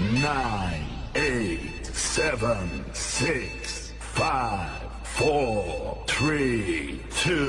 nine, eight, seven, six, five, four, three, two.